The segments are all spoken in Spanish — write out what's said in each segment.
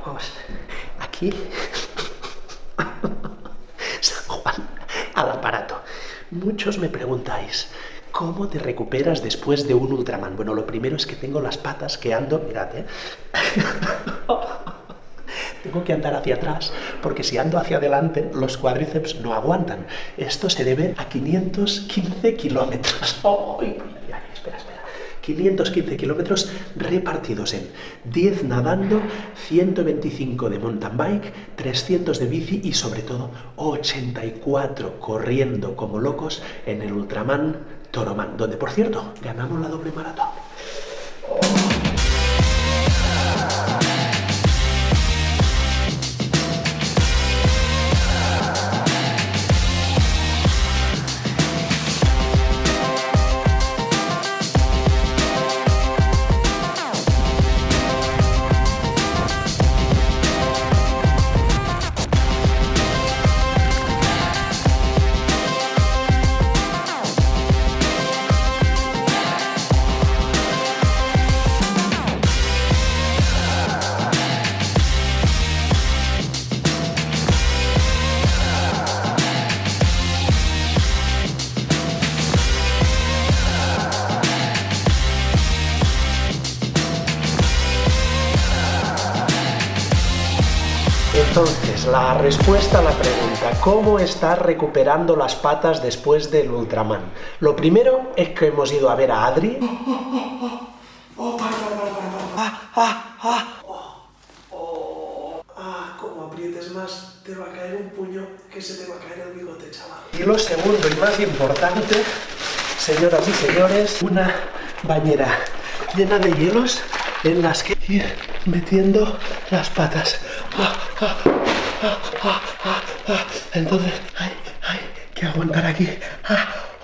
locos. Aquí, San Juan, al aparato. Muchos me preguntáis, ¿cómo te recuperas después de un Ultraman? Bueno, lo primero es que tengo las patas que ando, mirad, ¿eh? tengo que andar hacia atrás, porque si ando hacia adelante, los cuádriceps no aguantan. Esto se debe a 515 kilómetros. ¡Ay, espera, espera! 515 kilómetros repartidos en 10 nadando, 125 de mountain bike, 300 de bici y sobre todo 84 corriendo como locos en el Ultraman Toroman, donde por cierto ganamos la doble maratón. Entonces, la respuesta a la pregunta, ¿cómo estás recuperando las patas después del Ultraman? Lo primero es que hemos ido a ver a Adri. Ah, como aprietes más, te va a caer un puño que se te va a caer el bigote, chaval. Y lo segundo y más importante, señoras y señores, una bañera llena de hielos en las que ir metiendo las patas. Entonces, hay, hay que aguantar aquí.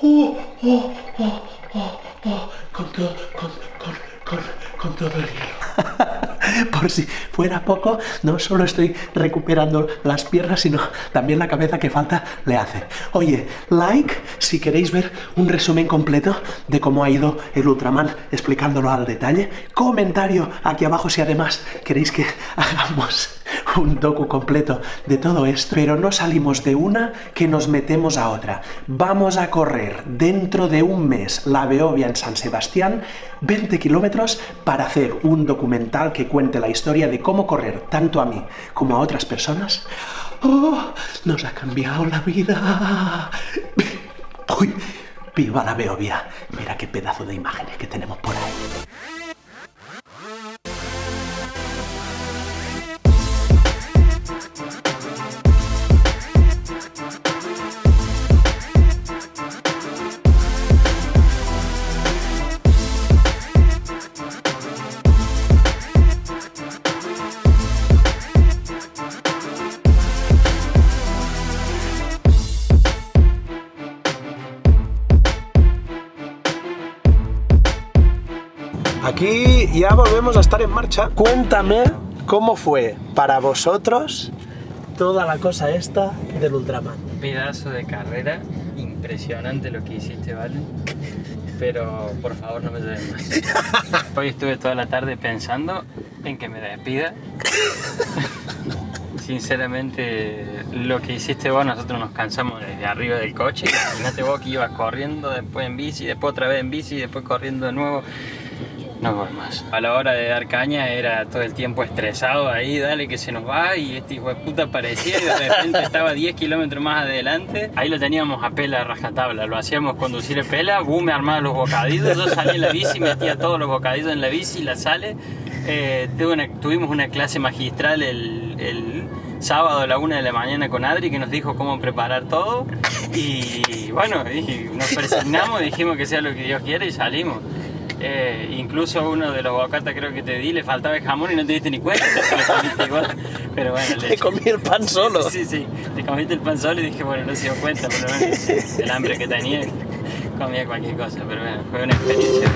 Uh, oh, oh, oh, con todo, con, con todo el hielo. Por si fuera poco, no solo estoy recuperando las piernas, sino también la cabeza que falta le hace. Oye, like si queréis ver un resumen completo de cómo ha ido el Ultraman explicándolo al detalle. Comentario aquí abajo si además queréis que hagamos un docu completo de todo esto, pero no salimos de una que nos metemos a otra. Vamos a correr dentro de un mes la Beovia en San Sebastián, 20 kilómetros, para hacer un documental que cuente la historia de cómo correr tanto a mí como a otras personas. ¡Oh! Nos ha cambiado la vida. ¡Uy! ¡Viva la Beovia! Mira qué pedazo de imágenes que tenemos Aquí ya volvemos a estar en marcha. Cuéntame cómo fue para vosotros toda la cosa esta del Ultraman. Pedazo de carrera, impresionante lo que hiciste, ¿vale? Pero por favor no me lleves más. Hoy estuve toda la tarde pensando en que me despida. Sinceramente, lo que hiciste vos, nosotros nos cansamos desde arriba del coche. Imagínate vos que ibas corriendo, después en bici, después otra vez en bici, después corriendo de nuevo. A la hora de dar caña era todo el tiempo estresado ahí, dale que se nos va y este hijo de puta aparecía y de repente estaba 10 kilómetros más adelante. Ahí lo teníamos a pela rajatabla, lo hacíamos conducir en pela, boom, me armaba los bocadillos, yo salía en la bici, metía todos los bocadillos en la bici, la sale. Eh, tuvimos una clase magistral el, sábado a la una de la mañana con Adri que nos dijo cómo preparar todo y bueno, y nos persignamos, dijimos que sea lo que Dios quiere y salimos. Eh, incluso uno de los bocatas creo que te di, le faltaba el jamón y no te diste ni cuenta, Pero bueno, te comí el pan solo. Sí, sí, te comiste el pan solo y dije, bueno, no se dio cuenta, pero bueno, el hambre que tenía, comía cualquier cosa, pero bueno, fue una experiencia.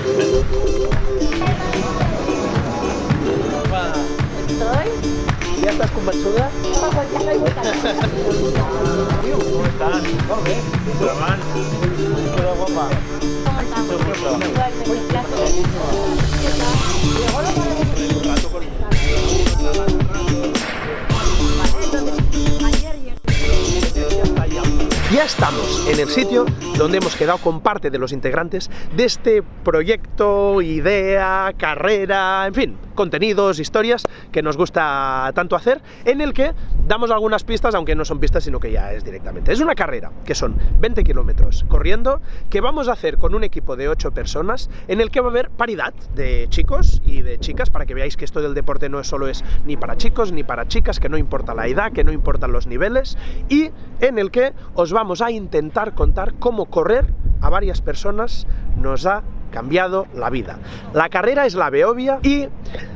¿Ya estás? ¿Cómo estás? ¿Cómo ves? Qué guapa. Ya estamos en el sitio donde hemos quedado con parte de los integrantes de este proyecto, idea, carrera, en fin, contenidos, historias que nos gusta tanto hacer, en el que damos algunas pistas, aunque no son pistas, sino que ya es directamente. Es una carrera, que son 20 kilómetros corriendo, que vamos a hacer con un equipo de 8 personas, en el que va a haber paridad de chicos y de chicas, para que veáis que esto del deporte no solo es ni para chicos ni para chicas, que no importa la edad, que no importan los niveles, y en el que os vamos a intentar contar cómo correr a varias personas nos ha cambiado la vida. La carrera es la Beovia y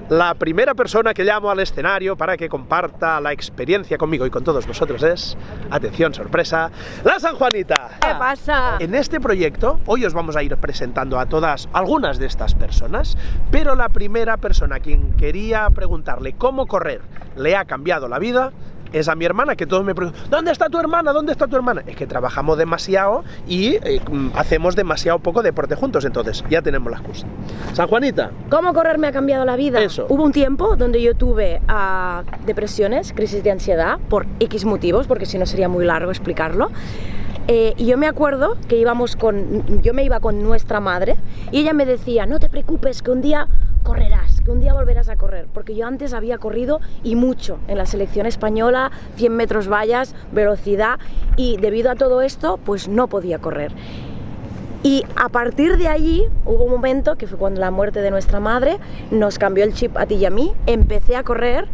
la primera persona que llamo al escenario para que comparta la experiencia conmigo y con todos vosotros es, atención, sorpresa, la San Juanita. ¿Qué pasa? En este proyecto, hoy os vamos a ir presentando a todas, algunas de estas personas, pero la primera persona a quien quería preguntarle cómo correr le ha cambiado la vida es a mi hermana, que todos me preguntan, ¿dónde está tu hermana? ¿Dónde está tu hermana? Es que trabajamos demasiado y eh, mm, hacemos demasiado poco deporte juntos, entonces ya tenemos la excusa. San Juanita, ¿Cómo correr me ha cambiado la vida? Eso. Hubo un tiempo donde yo tuve ah, depresiones, crisis de ansiedad, por X motivos, porque si no sería muy largo explicarlo. Eh, y yo me acuerdo que íbamos con, yo me iba con nuestra madre y ella me decía, no te preocupes, que un día correrás, que un día volverás a correr, porque yo antes había corrido y mucho en la selección española, 100 metros vallas, velocidad, y debido a todo esto, pues no podía correr. Y a partir de allí hubo un momento que fue cuando la muerte de nuestra madre nos cambió el chip a ti y a mí, empecé a correr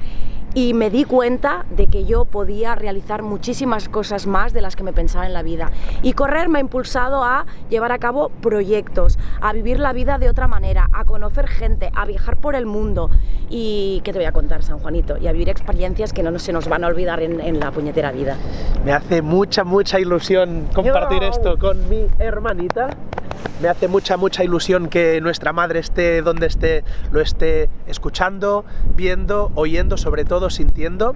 y me di cuenta de que yo podía realizar muchísimas cosas más de las que me pensaba en la vida. Y correr me ha impulsado a llevar a cabo proyectos, a vivir la vida de otra manera, a conocer gente, a viajar por el mundo. Y ¿qué te voy a contar, San Juanito? Y a vivir experiencias que no se nos van a olvidar en, en la puñetera vida. me hace mucha, mucha ilusión compartir Yo. esto con mi hermanita. Me hace mucha, mucha ilusión que nuestra madre esté donde esté, lo esté escuchando, viendo, oyendo, sobre todo sintiendo.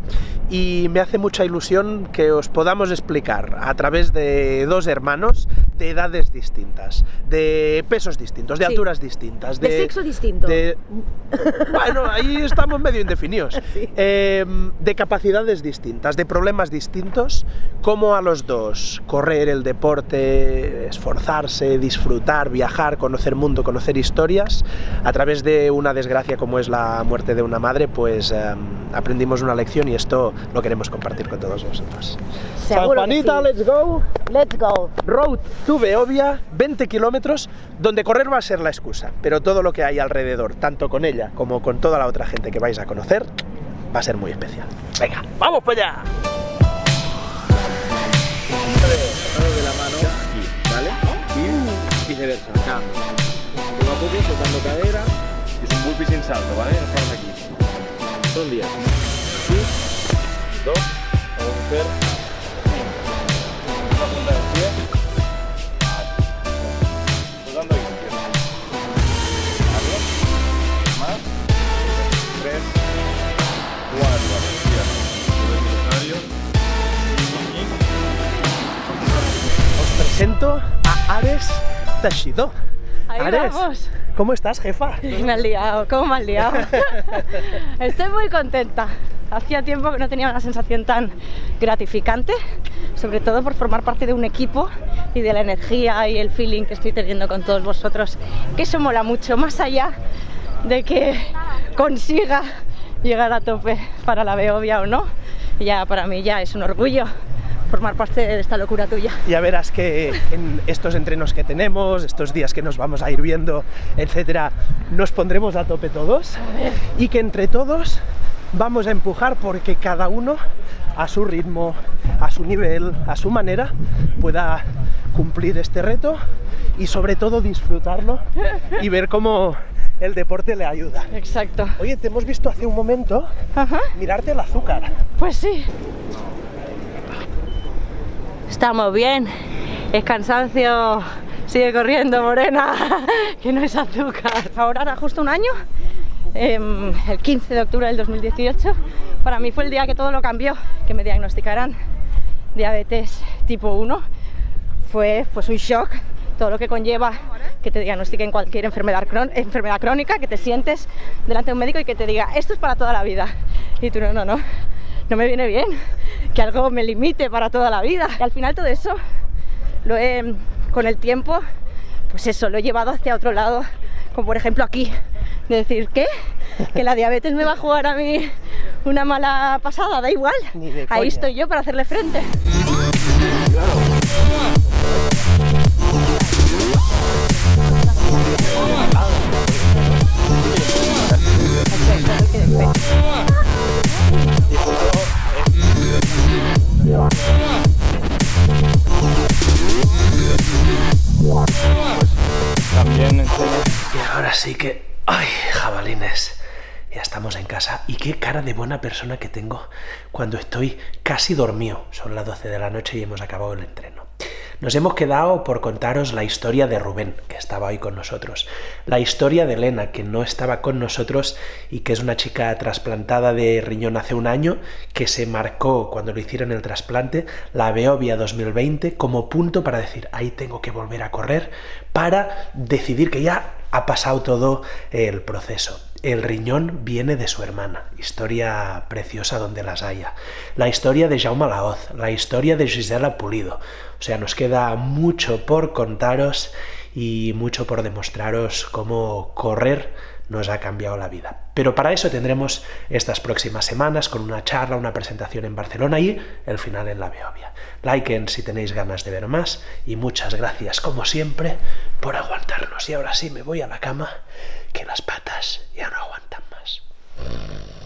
Y me hace mucha ilusión que os podamos explicar a través de dos hermanos de edades distintas, de pesos distintos, de Sí. alturas distintas, De sexo distinto. de- Bueno, ahí estamos medio indefinidos. Sí. Eh, de capacidades distintas, de problemas distintos, cómo a los dos correr el deporte, esforzarse, disfrutar, viajar, conocer mundo, conocer historias, a través de una desgracia como es la muerte de una madre, pues eh, aprendimos una lección y esto lo queremos compartir con todos vosotros. Seguro sí. let's go. Let's go. Road to Beovia, 20 kilómetros, donde correr va a ser la excusa, pero todo lo que hay alrededor, tanto con ella como con toda la otra gente que vais a conocer, va a ser muy especial. Venga, ¡vamos para allá! de la mano aquí, ¿vale? Y viceversa, acá. Poco a poco, tocando cadera. Y es un burpee sin salto, ¿vale? Nos aquí. Son 10. Os presento a Ares Tashido. Ahí Ares, vamos. ¿cómo estás, jefa? Me has liado, ¿cómo me has liado? Estoy muy contenta. Hacía tiempo que no tenía una sensación tan gratificante, sobre todo por formar parte de un equipo y de la energía y el feeling que estoy teniendo con todos vosotros, que eso mola mucho, más allá de que consiga llegar a tope para la Beovia o no, ya para mí ya es un orgullo formar parte de esta locura tuya. Ya verás que en estos entrenos que tenemos, estos días que nos vamos a ir viendo, etcétera, nos pondremos a tope todos y que entre todos vamos a empujar porque cada uno a su ritmo, a su nivel, a su manera pueda cumplir este reto y sobre todo disfrutarlo y ver cómo el deporte le ayuda. Exacto. Oye, te hemos visto hace un momento Ajá. mirarte el azúcar. Pues sí. Estamos bien. Es cansancio. Sigue corriendo, morena. que no es azúcar. Ahora hará justo un año. em, el 15 de octubre del 2018. Para mí fue el día que todo lo cambió. Que me diagnosticaran diabetes tipo 1. Fue pues un shock. Todo lo que conlleva que te diagnostiquen cualquier enfermedad, crón- enfermedad crónica, que te sientes delante de un médico y que te diga, esto es para toda la vida. Y tú, no, no, no, no me viene bien que algo me limite para toda la vida. Y al final todo eso lo he, con el tiempo, pues eso, lo he llevado hacia otro lado, como por ejemplo aquí, de decir, ¿qué? Que la diabetes me va a jugar a mí una mala pasada, da igual. Ni de Ahí coña. estoy yo para hacerle frente. También Y ahora sí que... ¡Ay, jabalines! Ya estamos en casa. Y qué cara de buena persona que tengo cuando estoy casi dormido. Son las 12 de la noche y hemos acabado el entreno. Nos hemos quedado por contaros la historia de Rubén, que estaba hoy con nosotros. La historia de Elena, que no estaba con nosotros y que es una chica trasplantada de riñón hace un año, que se marcó cuando le hicieron el trasplante, la Beovia 2020, como punto para decir, ahí tengo que volver a correr, para decidir que ya ha pasado todo el proceso. El riñón viene de su hermana, historia preciosa donde las haya. La historia de Jaume Laoz, la historia de Gisela Pulido. O sea, nos queda mucho por contaros y mucho por demostraros cómo correr nos ha cambiado la vida. Pero para eso tendremos estas próximas semanas con una charla, una presentación en Barcelona y el final en la Beovia. Liken si tenéis ganas de ver más y muchas gracias como siempre por aguantarnos. Y ahora sí me voy a la cama que las patas ya no aguantan más.